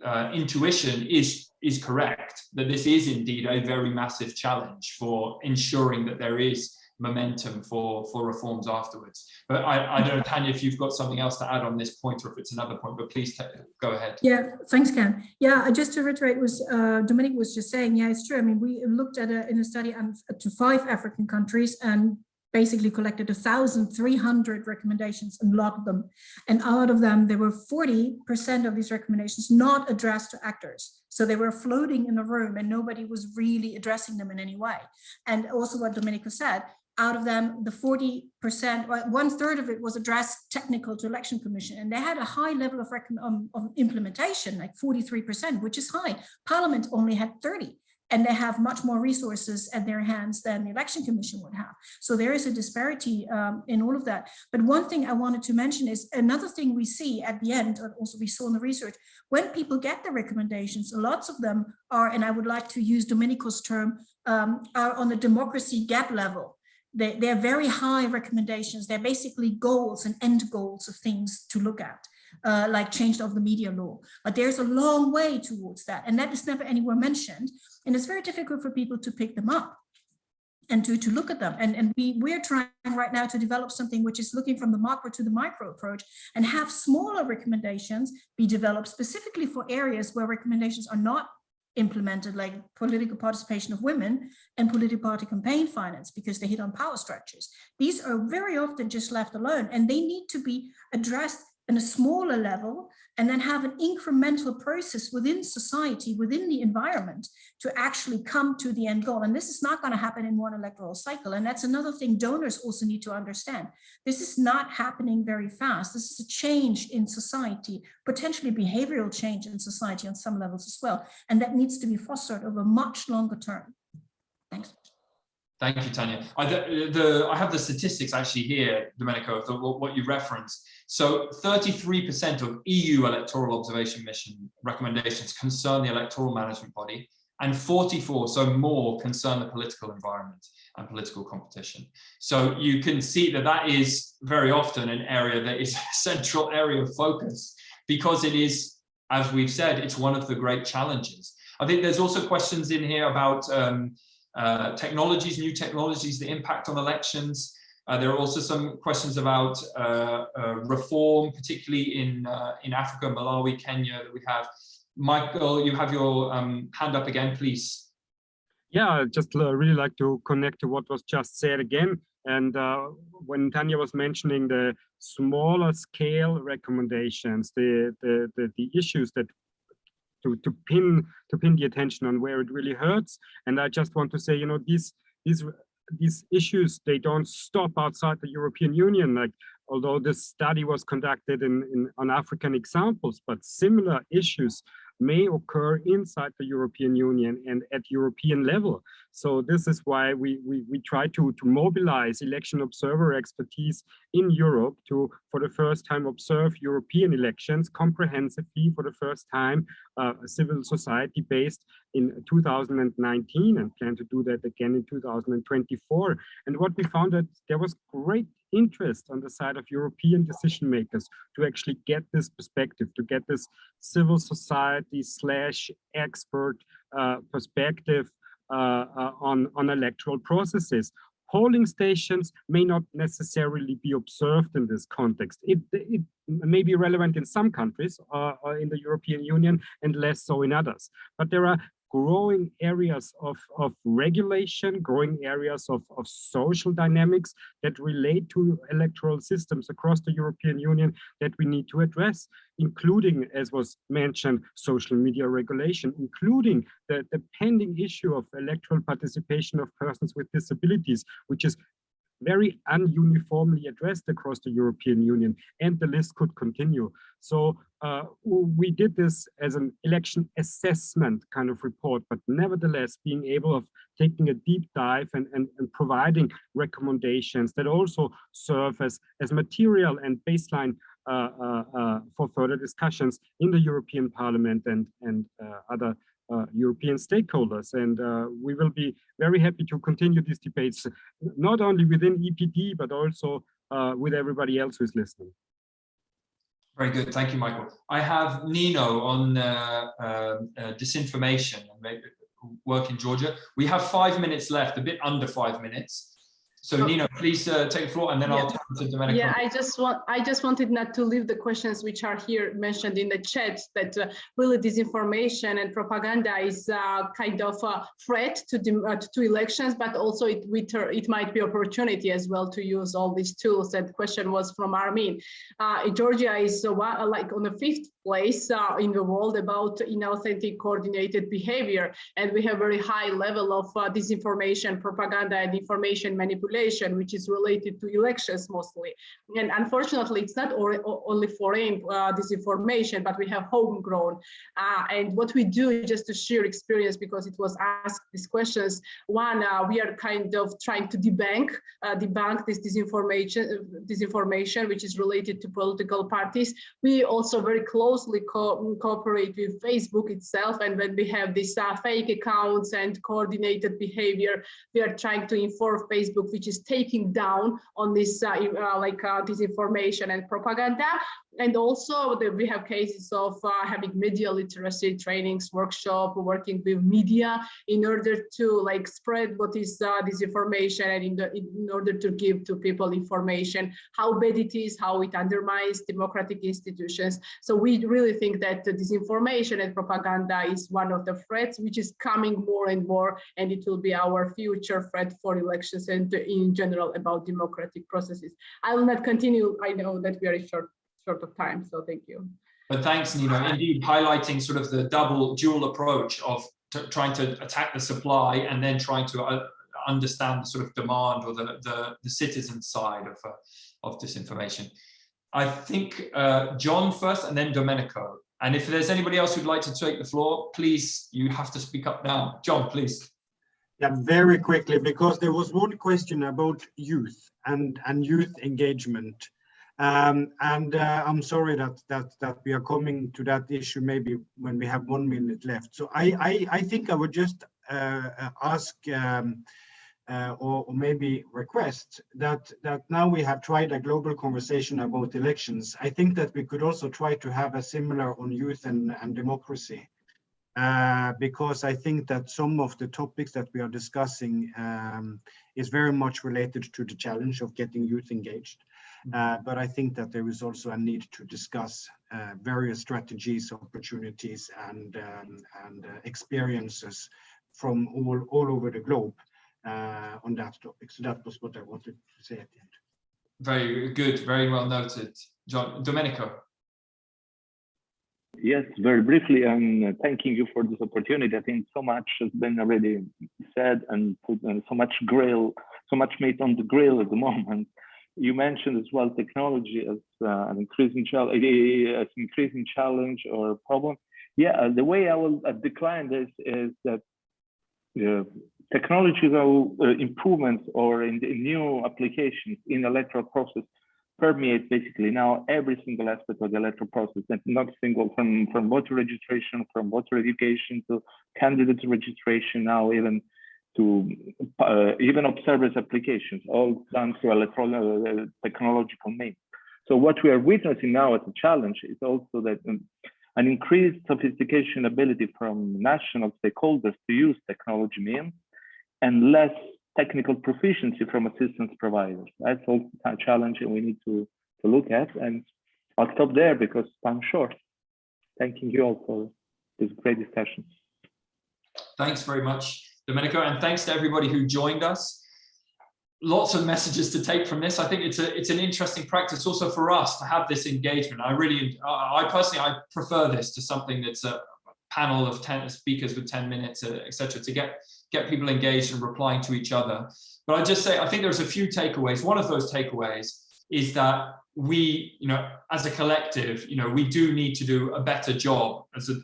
uh, intuition is, is correct, that this is indeed a very massive challenge for ensuring that there is momentum for for reforms afterwards. But I, I don't know, Tanya, if you've got something else to add on this point or if it's another point, but please go ahead. Yeah, thanks, Ken. Yeah, I just to reiterate was uh, Dominic was just saying, yeah, it's true. I mean, we looked at a, in a study um, to five African countries and basically collected 1,300 recommendations and logged them. And out of them, there were 40% of these recommendations not addressed to actors. So they were floating in the room and nobody was really addressing them in any way. And also what Domenico said, out of them, the 40%, one third of it was addressed technical to election commission. And they had a high level of, um, of implementation, like 43%, which is high. Parliament only had 30 and they have much more resources at their hands than the election commission would have. So there is a disparity um, in all of that. But one thing I wanted to mention is another thing we see at the end, and also we saw in the research, when people get the recommendations, lots of them are, and I would like to use Domenico's term, um, are on the democracy gap level they, they're very high recommendations. They're basically goals and end goals of things to look at, uh, like change of the media law. But there's a long way towards that. And that is never anywhere mentioned. And it's very difficult for people to pick them up and to, to look at them. And, and we, we're trying right now to develop something which is looking from the macro to the micro approach and have smaller recommendations be developed specifically for areas where recommendations are not implemented like political participation of women and political party campaign finance because they hit on power structures. These are very often just left alone and they need to be addressed in a smaller level and then have an incremental process within society, within the environment to actually come to the end goal. And this is not going to happen in one electoral cycle. And that's another thing donors also need to understand. This is not happening very fast. This is a change in society, potentially behavioral change in society on some levels as well. And that needs to be fostered over much longer term. Thanks. Thank you, Tanya. I, the, the, I have the statistics actually here, Domenico, of the, what you referenced. So 33% of EU electoral observation mission recommendations concern the electoral management body and 44, so more, concern the political environment and political competition. So you can see that that is very often an area that is a central area of focus because it is, as we've said, it's one of the great challenges. I think there's also questions in here about um, uh, technologies, new technologies, the impact on elections. Uh, there are also some questions about uh, uh reform, particularly in uh, in Africa, Malawi, Kenya that we have. Michael, you have your um, hand up again, please. Yeah, I just really like to connect to what was just said again. And when Tanya was mentioning the smaller scale recommendations, the, the, the, the issues that to to pin to pin the attention on where it really hurts. And I just want to say, you know, these these these issues they don't stop outside the European Union. Like although this study was conducted in, in on African examples, but similar issues may occur inside the European Union and at European level. So this is why we, we, we try to, to mobilize election observer expertise in Europe to, for the first time, observe European elections comprehensively for the first time, uh, civil society based in 2019 and plan to do that again in 2024. And what we found that there was great interest on the side of European decision makers to actually get this perspective, to get this civil society slash expert uh, perspective uh, uh, on, on electoral processes. Polling stations may not necessarily be observed in this context. It, it may be relevant in some countries uh, in the European Union and less so in others. But there are growing areas of, of regulation, growing areas of, of social dynamics that relate to electoral systems across the European Union that we need to address, including, as was mentioned, social media regulation, including the, the pending issue of electoral participation of persons with disabilities, which is very ununiformly addressed across the European Union, and the list could continue. So uh, we did this as an election assessment kind of report, but nevertheless being able of taking a deep dive and, and, and providing recommendations that also serve as, as material and baseline uh, uh, uh for further discussions in the European Parliament and, and uh, other European stakeholders. And uh, we will be very happy to continue these debates, not only within EPD, but also uh, with everybody else who's listening. Very good. Thank you, Michael. I have Nino on uh, uh, disinformation and work in Georgia. We have five minutes left, a bit under five minutes. So Nina, please uh, take the floor and then yeah. I'll turn to Domenico. Yeah, I just want I just wanted not to leave the questions which are here mentioned in the chat that uh, really disinformation and propaganda is uh, kind of a threat to the, uh, to elections, but also it it might be opportunity as well to use all these tools. That question was from Armin. Uh, Georgia is uh, like on the fifth place uh, in the world about inauthentic coordinated behavior. And we have very high level of uh, disinformation, propaganda and information manipulation, which is related to elections mostly. And unfortunately, it's not only foreign uh, disinformation, but we have homegrown. Uh, and what we do is just to share experience, because it was asked these questions, one, uh, we are kind of trying to debunk, uh, debunk this disinformation, disinformation, which is related to political parties. We also very closely co cooperate with Facebook itself. And when we have these uh, fake accounts and coordinated behavior, we are trying to inform Facebook, which is taking down on this uh, uh, like uh, disinformation and propaganda. And also the, we have cases of uh, having media literacy trainings, workshop, working with media in order to like spread what is uh, disinformation and in, the, in order to give to people information, how bad it is, how it undermines democratic institutions. So we really think that disinformation and propaganda is one of the threats, which is coming more and more, and it will be our future threat for elections and in general about democratic processes. I will not continue. I know that we are short short of time. So thank you. But thanks, Nina. Indeed, highlighting sort of the double dual approach of trying to attack the supply and then trying to uh, understand the sort of demand or the, the, the citizen side of, uh, of disinformation. I think uh, John first and then Domenico. And if there's anybody else who'd like to take the floor, please, you have to speak up now. John, please. Yeah, very quickly, because there was one question about youth and, and youth engagement. Um, and uh, I'm sorry that that that we are coming to that issue maybe when we have one minute left. So I I, I think I would just uh, uh ask um, uh, or, or, maybe request that that now we have tried a global conversation about elections. I think that we could also try to have a similar on youth and, and democracy. Uh, because I think that some of the topics that we are discussing um, is very much related to the challenge of getting youth engaged. Uh, but I think that there is also a need to discuss uh, various strategies, opportunities, and um, and uh, experiences from all all over the globe uh, on that topic. So that was what I wanted to say at the end. Very good, very well noted, John Domenico. Yes, very briefly, I'm thanking you for this opportunity. I think so much has been already said and put and so much grill, so much meat on the grill at the moment you mentioned as well technology as uh, an increasing challenge, as increasing challenge or problem. Yeah, uh, the way I will uh, decline this is that uh, technological uh, improvements or in, new applications in electoral process permeate basically now every single aspect of the electoral process and not single from from voter registration from voter education to candidate registration now even to uh, even observers applications, all done through electronic uh, technological means. So what we are witnessing now as a challenge is also that um, an increased sophistication ability from national stakeholders to use technology means, and less technical proficiency from assistance providers. That's also a challenge we need to, to look at. And I'll stop there because I'm short. Thanking you all for this great discussion. Thanks very much, Domenico, and thanks to everybody who joined us. Lots of messages to take from this. I think it's a it's an interesting practice also for us to have this engagement. I really, I personally, I prefer this to something that's a panel of 10 speakers with 10 minutes, uh, etc. to get get people engaged and replying to each other. But I just say, I think there's a few takeaways. One of those takeaways is that we, you know, as a collective, you know, we do need to do a better job as a,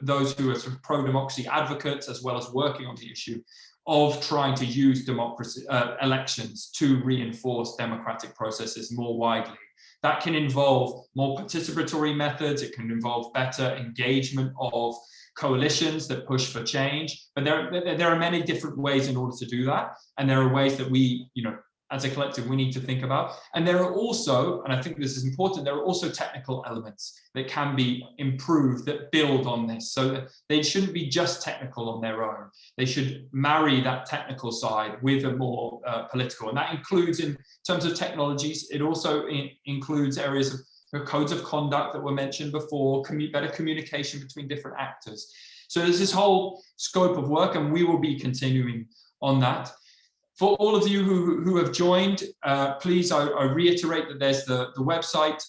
those who are sort of pro-democracy advocates, as well as working on the issue of trying to use democracy uh, elections to reinforce democratic processes more widely. That can involve more participatory methods. It can involve better engagement of coalitions that push for change. But there, there are many different ways in order to do that. And there are ways that we, you know, as a collective, we need to think about. And there are also, and I think this is important, there are also technical elements that can be improved that build on this. So they shouldn't be just technical on their own. They should marry that technical side with a more uh, political. And that includes in terms of technologies, it also in, includes areas of codes of conduct that were mentioned before, commu better communication between different actors. So there's this whole scope of work and we will be continuing on that. For all of you who, who have joined, uh, please, I, I, reiterate that there's the, the website,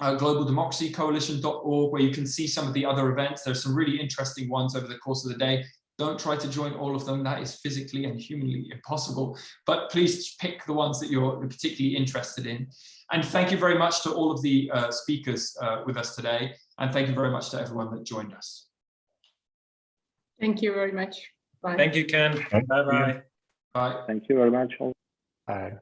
uh, globaldemocracycoalition.org, where you can see some of the other events. There's some really interesting ones over the course of the day. Don't try to join all of them. That is physically and humanly impossible. But please pick the ones that you're particularly interested in. And thank you very much to all of the uh, speakers uh, with us today. And thank you very much to everyone that joined us. Thank you very much. Bye. Thank you, Ken. Bye-bye. Bye. Thank you very much. Bye.